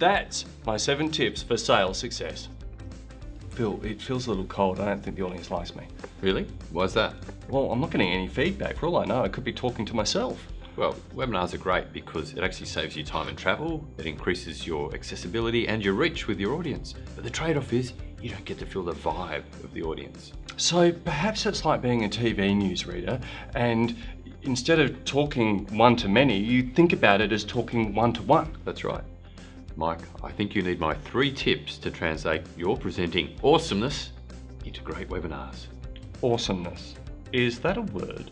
And that's my seven tips for sales success. Phil, it feels a little cold. I don't think the audience likes me. Really? Why's that? Well, I'm not getting any feedback. For all I know, I could be talking to myself. Well, webinars are great because it actually saves you time and travel, it increases your accessibility and your reach with your audience. But the trade-off is you don't get to feel the vibe of the audience. So perhaps it's like being a TV newsreader and instead of talking one to many, you think about it as talking one to one. That's right. Mike, I think you need my three tips to translate your presenting awesomeness into great webinars. Awesomeness. Is that a word?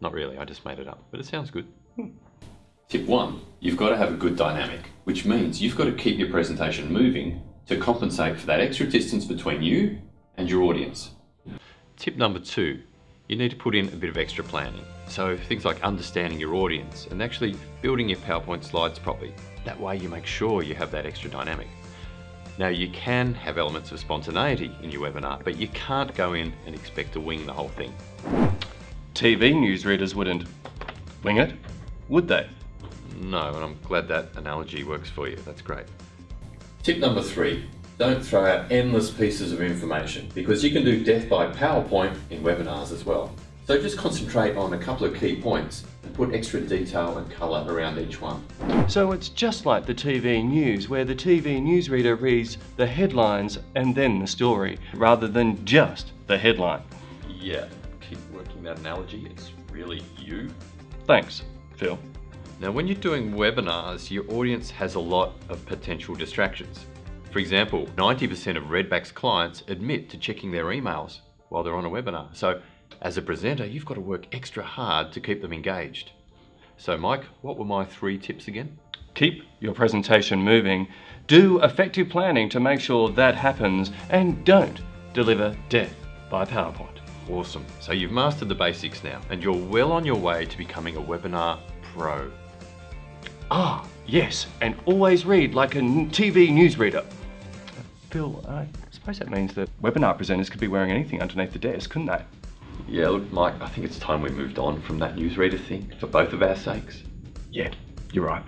Not really, I just made it up, but it sounds good. Hmm. Tip one, you've got to have a good dynamic, which means you've got to keep your presentation moving to compensate for that extra distance between you and your audience. Tip number two, you need to put in a bit of extra planning. So things like understanding your audience and actually building your PowerPoint slides properly. That way you make sure you have that extra dynamic. Now you can have elements of spontaneity in your webinar, but you can't go in and expect to wing the whole thing. TV newsreaders wouldn't wing it, would they? No, and I'm glad that analogy works for you. That's great. Tip number three, don't throw out endless pieces of information because you can do death by PowerPoint in webinars as well. So just concentrate on a couple of key points and put extra detail and colour around each one. So it's just like the TV news where the TV newsreader reads the headlines and then the story rather than just the headline. Yeah, keep working that analogy. It's really you. Thanks, Phil. Now, when you're doing webinars, your audience has a lot of potential distractions. For example, 90% of Redback's clients admit to checking their emails while they're on a webinar. So as a presenter, you've got to work extra hard to keep them engaged. So Mike, what were my three tips again? Keep your presentation moving, do effective planning to make sure that happens, and don't deliver death by PowerPoint. Awesome. So you've mastered the basics now, and you're well on your way to becoming a webinar pro. Ah, yes, and always read like a TV newsreader. Phil, I suppose that means that webinar presenters could be wearing anything underneath the desk, couldn't they? Yeah, look, Mike, I think it's time we moved on from that newsreader thing for both of our sakes. Yeah, you're right.